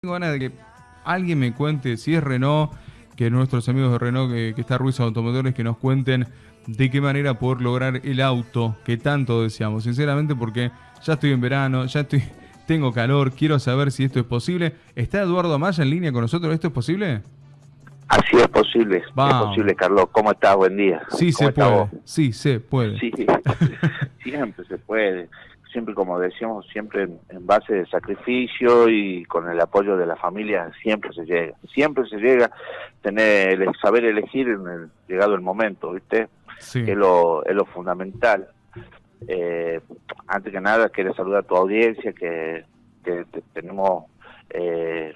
Tengo ganas de que alguien me cuente si es Renault, que nuestros amigos de Renault, que, que está Ruiz Automotores, que nos cuenten de qué manera poder lograr el auto que tanto deseamos. Sinceramente, porque ya estoy en verano, ya estoy, tengo calor, quiero saber si esto es posible. ¿Está Eduardo Amaya en línea con nosotros? ¿Esto es posible? Así es posible, es posible, Carlos. ¿Cómo estás? Buen día. Sí, se puede. Sí, se puede. Sí, siempre se puede. Siempre, como decíamos, siempre en, base de sacrificio y con el apoyo de la familia, siempre se llega. Siempre se llega tener el saber elegir en el llegado el momento, ¿viste? Sí. es, lo, es lo fundamental. Eh, antes que nada, quiero saludar a tu audiencia, que, que tenemos eh,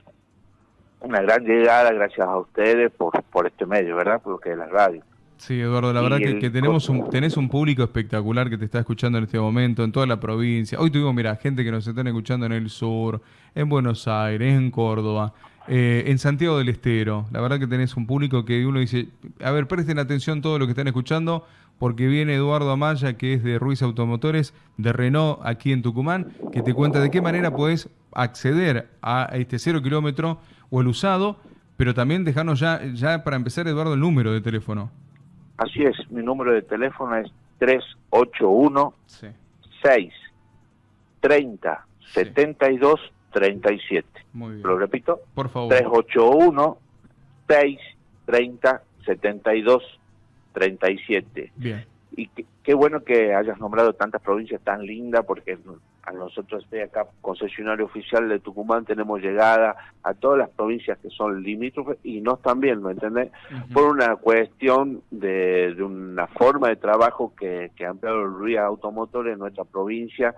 una gran llegada gracias a ustedes por, por este medio, ¿verdad? Porque es la radio. Sí, Eduardo, la verdad que, tenemos un, tenés un público espectacular que te está escuchando en este momento, en toda la provincia. Hoy tuvimos, mira, gente que nos están escuchando en el sur, en Buenos Aires, en Córdoba, eh, en Santiago del Estero. La verdad que tenés un público que uno dice, a ver, presten atención todo lo que están escuchando, porque viene Eduardo Amaya, que es de Ruiz Automotores, de Renault, aquí en Tucumán, que te cuenta de qué manera podés acceder a este cero kilómetro o el usado, pero también dejarnos ya, ya para empezar, Eduardo, el número de teléfono. Así es, mi número de teléfono es 381 6 30 72 37. Muy bien. Lo repito. Por favor. 381 6 30 72 37. Bien. Y qué, bueno que hayas nombrado tantas provincias tan lindas, porque a nosotros de acá, concesionario oficial de Tucumán, tenemos llegada a todas las provincias que son limítrofes y no también, ¿me entendés? Por una cuestión de, de, una forma de trabajo que, que ha ampliado el Ruiz Automotor en nuestra provincia,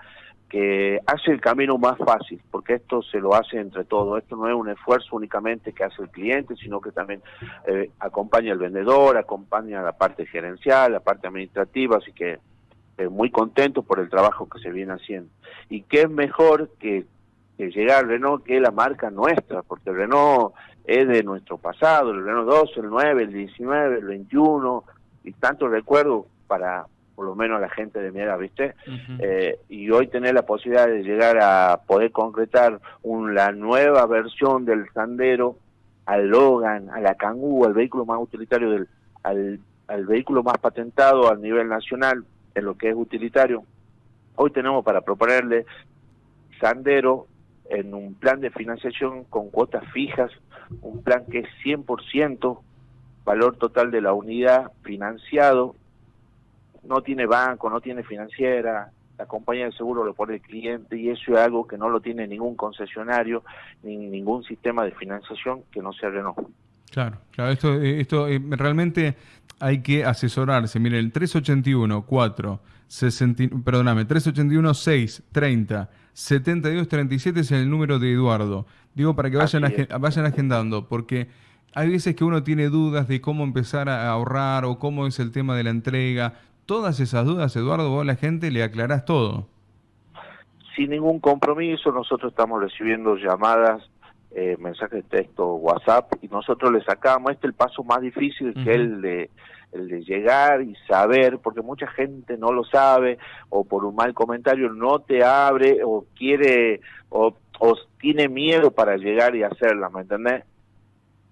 que hace el camino más fácil, porque esto se lo hace entre todos. Esto no es un esfuerzo únicamente que hace el cliente, sino que también eh, acompaña al vendedor, acompaña a la parte gerencial, la parte administrativa, así que eh, muy contento por el trabajo que se viene haciendo. Y qué es mejor que, que llegar Renault, que la marca nuestra, porque Renault es de nuestro pasado, el Renault 12, el 9, el 19, el 21, y tanto recuerdo para por lo menos la gente de mi edad, ¿viste? Eh, y hoy tener la posibilidad de llegar a poder concretar un, la nueva versión del Sandero al Logan, a la Kangoo, al vehículo más utilitario, del, al, al vehículo más patentado a nivel nacional en lo que es utilitario. Hoy tenemos para proponerle Sandero en un plan de financiación con cuotas fijas, un plan que es 100% valor total de la unidad financiado no tiene banco, no tiene financiera, la compañía de seguro lo pone el cliente y eso es algo que no lo tiene ningún concesionario ni ningún sistema de financiación que no sea Renault. Claro, claro, esto, eh, esto eh, realmente hay que asesorarse. Mire, el 381 4 60, perdóname, 381 6 30 72 37 es el número de Eduardo. Digo para que vayan, vayan agendando, porque hay veces que uno tiene dudas de cómo empezar a ahorrar o cómo es el tema de la entrega todas esas dudas, Eduardo, vos a la gente le aclarás todo. Sin ningún compromiso, nosotros estamos recibiendo llamadas, eh, mensajes de texto, WhatsApp, y nosotros le sacamos, este es el paso más difícil que es el de, el de llegar y saber, porque mucha gente no lo sabe, o por un mal comentario no te abre, o quiere, o, o tiene miedo para llegar y hacerla, ¿me entendés?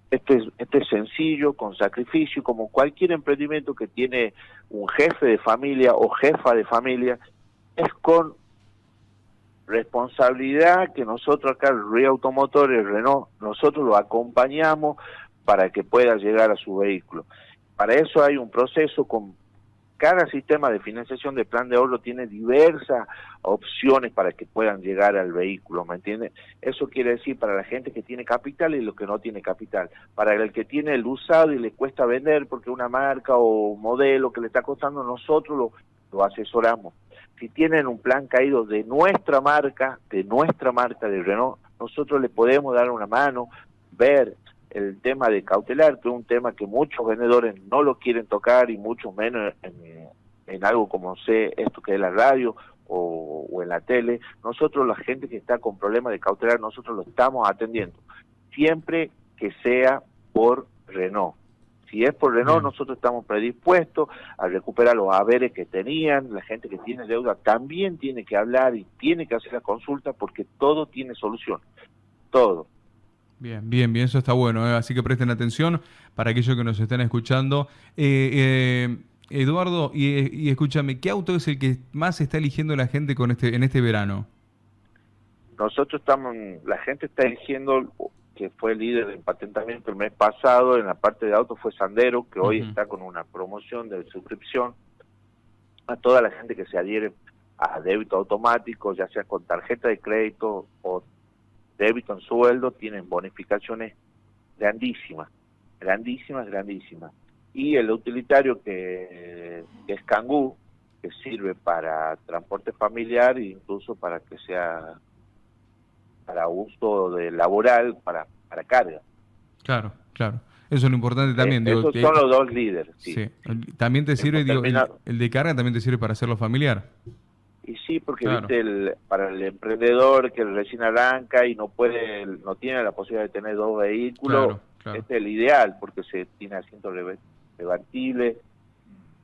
Este es, este es sencillo, con sacrificio, como cualquier emprendimiento que tiene un jefe de familia o jefa de familia, es con responsabilidad que nosotros acá, Río Automotores, Renault, nosotros lo acompañamos para que pueda llegar a su vehículo. Para eso hay un proceso con cada sistema de financiación de plan de ahorro tiene diversas opciones para que puedan llegar al vehículo, ¿me entiendes? Eso quiere decir para la gente que tiene capital y lo que no tiene capital. Para el que tiene el usado y le cuesta vender porque una marca o modelo que le está costando, nosotros lo asesoramos. Si tienen un plan caído de nuestra marca, de nuestra marca de Renault, nosotros le podemos dar una mano, ver el tema de cautelar, que es un tema que muchos vendedores no lo quieren tocar y mucho menos en, algo como sé esto que es la radio o, en la tele. Nosotros, la gente que está con problemas de cautelar, nosotros lo estamos atendiendo. Siempre que sea por Renault. Si es por Renault, nosotros estamos predispuestos a recuperar los haberes que tenían. La gente que tiene deuda también tiene que hablar y tiene que hacer la consulta porque todo tiene solución. Todo Bien, bien, bien, eso está bueno, ¿eh? así que presten atención para aquellos que nos están escuchando. Eh, eh, Eduardo, y, escúchame, ¿qué auto es el que más está eligiendo la gente con este en este verano? Nosotros estamos, la gente está eligiendo que fue líder de patentamiento el mes pasado en la parte de autos fue Sandero, que hoy está con una promoción de suscripción a toda la gente que se adhiere a débito automático, ya sea con tarjeta de crédito o débito en sueldo tienen bonificaciones grandísimas, grandísimas, grandísimas. Y el utilitario que, es Cangú, que sirve para transporte familiar e incluso para que sea para uso de laboral, para, para carga. Claro, claro. Eso es lo importante también. Eh, esos son los dos líderes. Sí. También te sirve, el, de carga también te sirve para hacerlo familiar. Y sí, porque viste el, para el emprendedor que recién arranca y no puede, no tiene la posibilidad de tener dos vehículos, este es el ideal porque se tiene asiento levantable,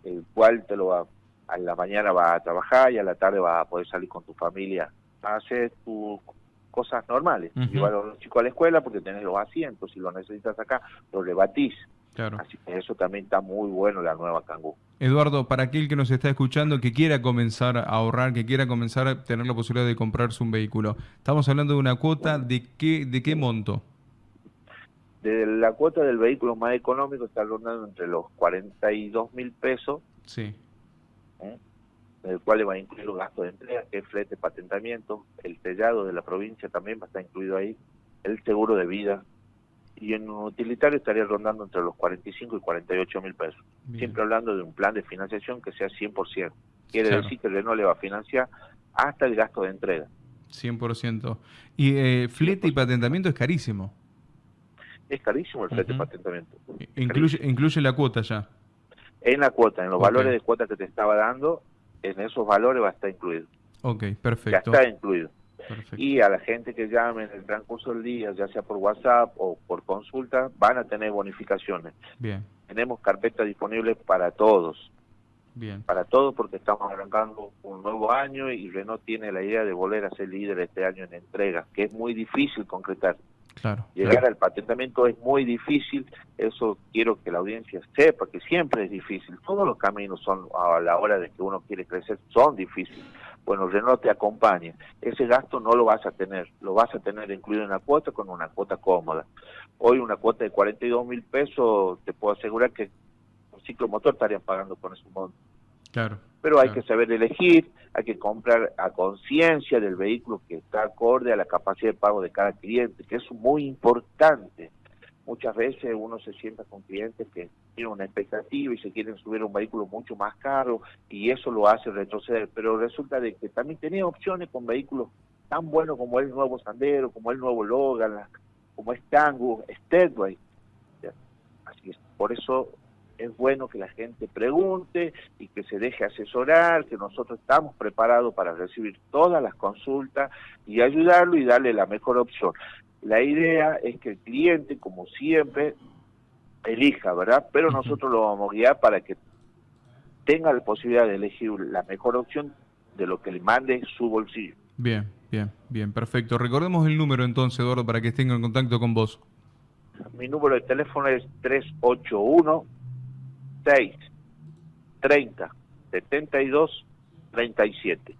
el cual te lo va, a la mañana va a trabajar y a la tarde va a poder salir con tu familia a hacer tus cosas normales. Llevar a los chicos a la escuela porque tenés los asientos, si lo necesitas acá, lo rebatís. Así que eso también está muy bueno la nueva Kangoo. Eduardo, para aquel que nos está escuchando, que quiera comenzar a ahorrar, que quiera comenzar a tener la posibilidad de comprarse un vehículo, estamos hablando de una cuota de qué, de qué monto? De la cuota del vehículo más económico está rondando entre los 42 mil pesos. Sí. ¿eh? El cual le va a incluir los gastos de entrega, que es flete, patentamiento, el sellado de la provincia también va a estar incluido ahí, el seguro de vida, y en un utilitario estaría rondando entre los 45 y 48 mil pesos. Siempre hablando de un plan de financiación que sea 100%. Quiere decir que Renault le va a financiar hasta el gasto de entrega. 100%. Y eh, flete y patentamiento es carísimo. Es carísimo el flete y patentamiento. Incluye, incluye la cuota ya. En la cuota, en los valores de cuota que te estaba dando, en esos valores va a estar incluido. Ok, perfecto. Ya está incluido. Y a la gente que llame en el transcurso del día, ya sea por WhatsApp o por consulta, van a tener bonificaciones. Bien. Tenemos carpetas disponibles para todos. Bien. Para todos porque estamos arrancando un nuevo año y Renault tiene la idea de volver a ser líder este año en entrega, que es muy difícil concretar. Claro, Llegar al patentamiento es muy difícil, eso quiero que la audiencia sepa, que siempre es difícil. Todos los caminos son a la hora de que uno quiere crecer, son difíciles bueno, Renault te acompaña. Ese gasto no lo vas a tener, lo vas a tener incluido en la cuota con una cuota cómoda. Hoy una cuota de 42 mil pesos, te puedo asegurar que un ciclo motor estarían pagando con ese monto. Claro. Pero hay que saber elegir, hay que comprar a conciencia del vehículo que está acorde a la capacidad de pago de cada cliente, que es muy importante. Muchas veces uno se sienta con clientes que tienen una expectativa y se quieren subir a un vehículo mucho más caro y eso lo hace retroceder, pero resulta de que también tenía opciones con vehículos tan buenos como el nuevo Sandero, como el nuevo Logan, como es Tango, Steadway. Así es, por eso es bueno que la gente pregunte y que se deje asesorar, que nosotros estamos preparados para recibir todas las consultas y ayudarlo y darle la mejor opción. La idea es que el cliente, como siempre, elija, ¿verdad? Pero nosotros lo vamos a guiar para que tenga la posibilidad de elegir la mejor opción de lo que le mande su bolsillo. Bien, bien, bien, perfecto. Recordemos el número entonces, Eduardo, para que estén en contacto con vos. Mi número de teléfono es 381 630 72 37.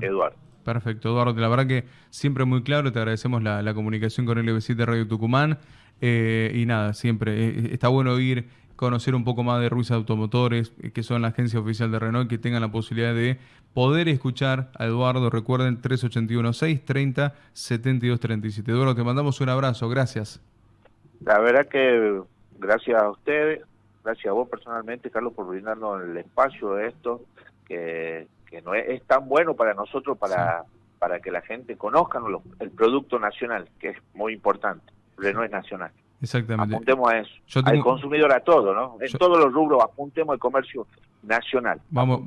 Eduardo. Perfecto, Eduardo. La verdad que siempre muy claro. Te agradecemos la, comunicación con LBC de Radio Tucumán. Eh, y nada, siempre eh, está bueno ir, conocer un poco más de Ruiz Automotores, eh, que son la agencia oficial de Renault, que tengan la posibilidad de poder escuchar a Eduardo. Recuerden, 381-630-7237. Eduardo, te mandamos un abrazo. Gracias. La verdad que gracias a ustedes, gracias a vos personalmente, Carlos, por brindarnos el espacio de esto, que que no es, tan bueno para nosotros para, para que la gente conozca el producto nacional, que es muy importante. no es nacional. Exactamente. Apuntemos a eso. Al consumidor a todo, ¿no? En todos los rubros apuntemos al comercio nacional. Vamos,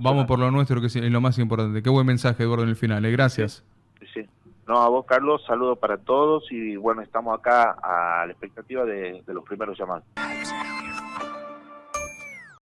vamos, por lo nuestro, que es lo más importante. Qué buen mensaje, Eduardo, en el final. ¿eh? Gracias. Sí, No, a vos, Carlos, saludo para todos y bueno, estamos acá a la expectativa de, de los primeros llamados.